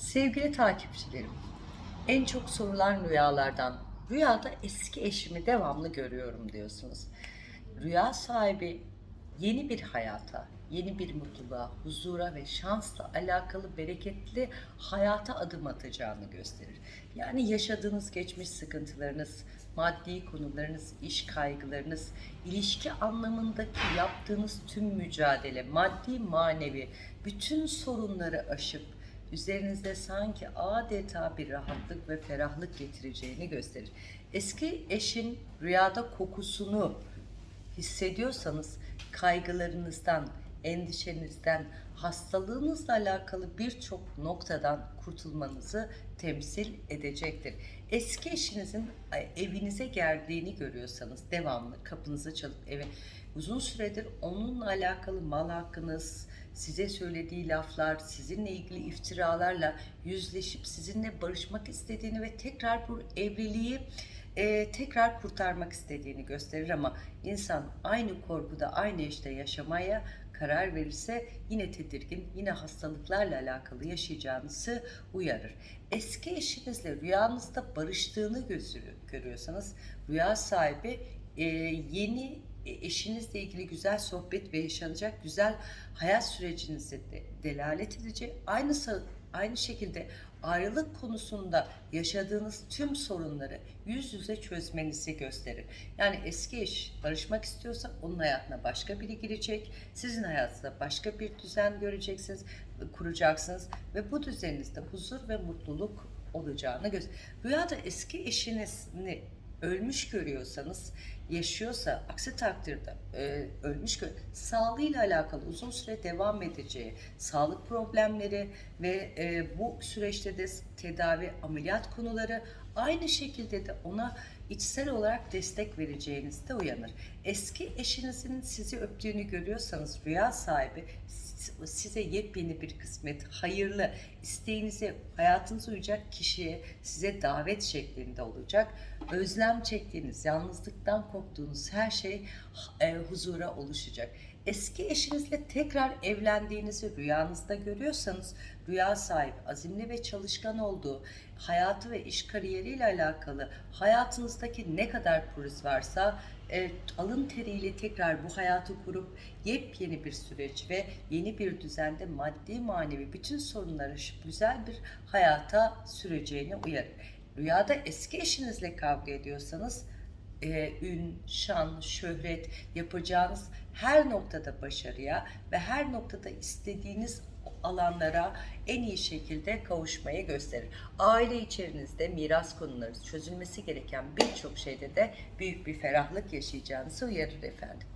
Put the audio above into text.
Sevgili takipçilerim, en çok sorulan rüyalardan, rüyada eski eşimi devamlı görüyorum diyorsunuz. Rüya sahibi yeni bir hayata, yeni bir mutluluğa, huzura ve şansla alakalı bereketli hayata adım atacağını gösterir. Yani yaşadığınız geçmiş sıkıntılarınız, maddi konularınız, iş kaygılarınız, ilişki anlamındaki yaptığınız tüm mücadele, maddi manevi bütün sorunları aşıp üzerinizde sanki adeta bir rahatlık ve ferahlık getireceğini gösterir. Eski eşin rüyada kokusunu hissediyorsanız kaygılarınızdan, endişenizden, hastalığınızla alakalı birçok noktadan kurtulmanızı temsil edecektir. Eski eşinizin evinize geldiğini görüyorsanız devamlı kapınızı çalıp eve uzun süredir onunla alakalı mal hakkınız, size söylediği laflar, sizinle ilgili iftiralarla yüzleşip sizinle barışmak istediğini ve tekrar bu evliliği e, tekrar kurtarmak istediğini gösterir ama insan aynı korkuda aynı işte yaşamaya karar verirse yine tedirgin, yine hastalıklarla alakalı yaşayacağınızı uyarır. Eski eşinizle rüyanızda barıştığını görüyorsanız rüya sahibi e, yeni eşinizle ilgili güzel sohbet ve yaşanacak güzel hayat sürecinizi de delalet edecek. Aynı aynı şekilde ayrılık konusunda yaşadığınız tüm sorunları yüz yüze çözmenizi gösterir. Yani eski eş barışmak istiyorsa onun hayatına başka biri girecek. Sizin hayatınızda başka bir düzen göreceksiniz, kuracaksınız ve bu düzeninizde huzur ve mutluluk olacağını gösterir. Rüyada eski eşinizi ölmüş görüyorsanız yaşıyorsa aksi takdirde e, ölmüş sağlığıyla alakalı uzun süre devam edeceği sağlık problemleri ve e, bu süreçte de tedavi ameliyat konuları aynı şekilde de ona içsel olarak destek vereceğiniz de uyanır. Eski eşinizin sizi öptüğünü görüyorsanız rüya sahibi size yepyeni bir kısmet, hayırlı, isteğinize, hayatınıza uyacak kişiye size davet şeklinde olacak. Özlem çektiğiniz, yalnızlıktan korktuğunuz her şey e, huzura oluşacak. Eski eşinizle tekrar evlendiğinizi rüyanızda görüyorsanız rüya sahip, azimli ve çalışkan olduğu, hayatı ve iş kariyeriyle alakalı hayatınızdaki ne kadar pürüz varsa e, alın teriyle tekrar bu hayatı kurup yepyeni bir süreç ve yeni bir düzende maddi manevi bütün sorunları güzel bir hayata süreceğini uyarır. Rüyada eski eşinizle kavga ediyorsanız e, ün, şan, şöhret yapacağınız her noktada başarıya ve her noktada istediğiniz alanlara en iyi şekilde kavuşmayı gösterir. Aile içerinizde miras konuları çözülmesi gereken birçok şeyde de büyük bir ferahlık yaşayacağınızı uyarır efendim.